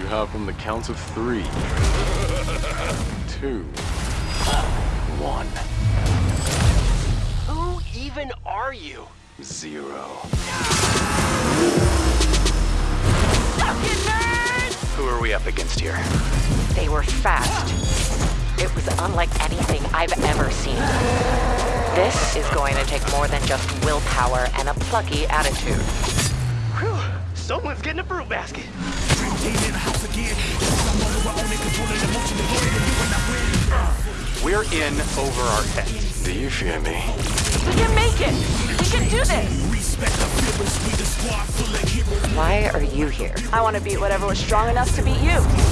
You have from the count of three, two, one, Who even are you? zero. Who are we up against here? They were fast. It was unlike anything I've ever seen. This is going to take more than just willpower and a plucky attitude. Whew, someone's getting a fruit basket. We're in over our heads. Do you fear me? We can make it! We can do this! Why are you here? I want to beat whatever was strong enough to beat you.